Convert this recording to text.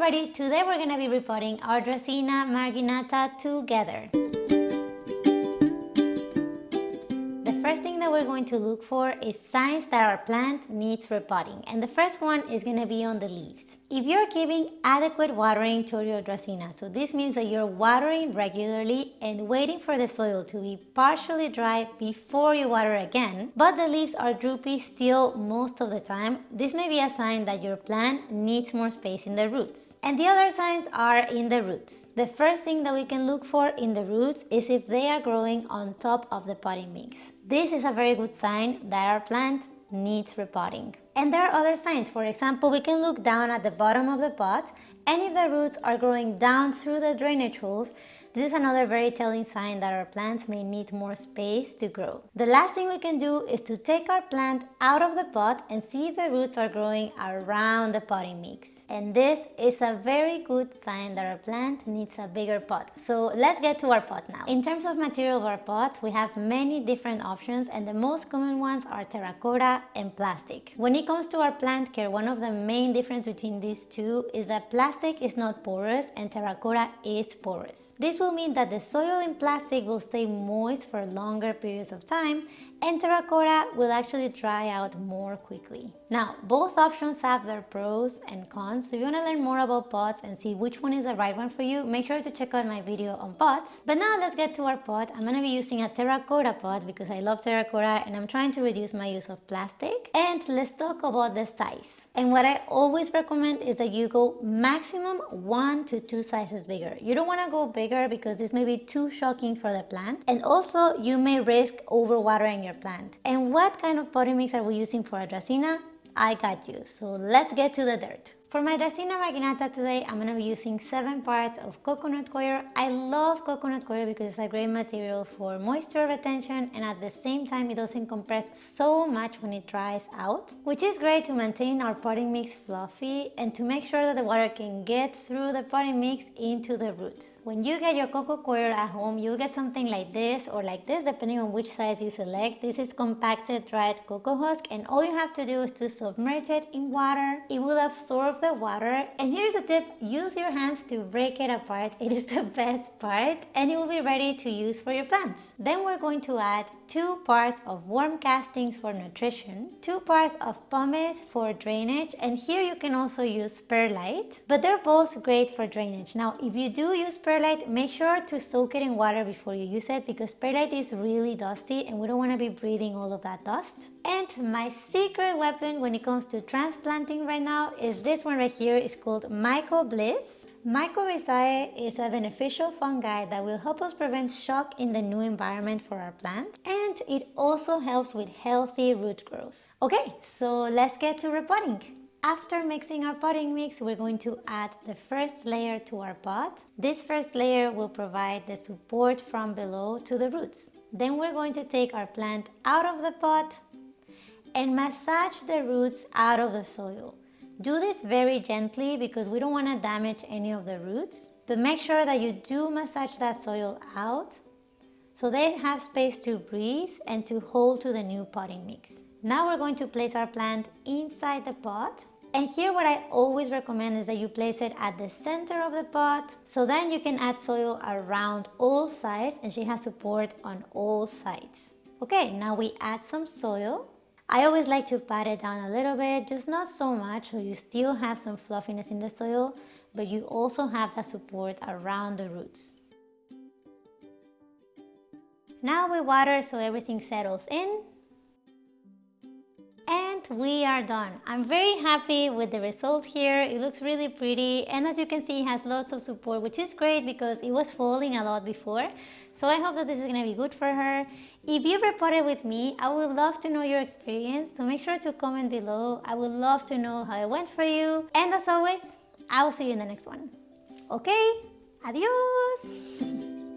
everybody, today we're going to be repotting our Dracaena marginata together. First thing that we're going to look for is signs that our plant needs repotting and the first one is going to be on the leaves. If you're giving adequate watering to your Dracaena, so this means that you're watering regularly and waiting for the soil to be partially dry before you water again, but the leaves are droopy still most of the time, this may be a sign that your plant needs more space in the roots. And the other signs are in the roots. The first thing that we can look for in the roots is if they are growing on top of the potting mix. This is a very good sign that our plant needs repotting. And there are other signs. For example, we can look down at the bottom of the pot and if the roots are growing down through the drainage holes, this is another very telling sign that our plants may need more space to grow. The last thing we can do is to take our plant out of the pot and see if the roots are growing around the potting mix and this is a very good sign that our plant needs a bigger pot. So let's get to our pot now. In terms of material of our pots, we have many different options and the most common ones are terracotta and plastic. When it comes to our plant care, one of the main difference between these two is that plastic is not porous and terracotta is porous. This will mean that the soil in plastic will stay moist for longer periods of time and terracotta will actually dry out more quickly. Now, both options have their pros and cons, so if you want to learn more about pots and see which one is the right one for you, make sure to check out my video on pots. But now let's get to our pot. I'm going to be using a terracotta pot because I love terracotta and I'm trying to reduce my use of plastic. And let's talk about the size. And what I always recommend is that you go maximum one to two sizes bigger. You don't want to go bigger because this may be too shocking for the plant. And also you may risk overwatering your plant. And what kind of potting mix are we using for a Dracaena? I got you. So let's get to the dirt. For my Dracaena marginata today, I'm going to be using 7 parts of coconut coir. I love coconut coir because it's a great material for moisture retention and at the same time it doesn't compress so much when it dries out, which is great to maintain our potting mix fluffy and to make sure that the water can get through the potting mix into the roots. When you get your coco coir at home, you'll get something like this or like this depending on which size you select. This is compacted dried coco husk and all you have to do is to submerge it in water. It will absorb the water and here's a tip. Use your hands to break it apart. It is the best part and it will be ready to use for your plants. Then we're going to add two parts of worm castings for nutrition two parts of pumice for drainage and here you can also use perlite but they're both great for drainage. Now if you do use perlite make sure to soak it in water before you use it because perlite is really dusty and we don't want to be breathing all of that dust. And my secret weapon when it comes to transplanting right now is this one right here is called Mycobliss. Mycorrhizae is a beneficial fungi that will help us prevent shock in the new environment for our plant and it also helps with healthy root growth. Okay, so let's get to repotting. After mixing our potting mix, we're going to add the first layer to our pot. This first layer will provide the support from below to the roots. Then we're going to take our plant out of the pot and massage the roots out of the soil. Do this very gently because we don't want to damage any of the roots, but make sure that you do massage that soil out so they have space to breathe and to hold to the new potting mix. Now we're going to place our plant inside the pot and here what I always recommend is that you place it at the center of the pot so then you can add soil around all sides and she has support on all sides. Okay, now we add some soil I always like to pat it down a little bit, just not so much so you still have some fluffiness in the soil, but you also have that support around the roots. Now we water so everything settles in. We are done. I'm very happy with the result here. It looks really pretty and as you can see it has lots of support which is great because it was falling a lot before. So I hope that this is going to be good for her. If you've repotted with me, I would love to know your experience, so make sure to comment below. I would love to know how it went for you. And as always, I will see you in the next one. Okay, adios!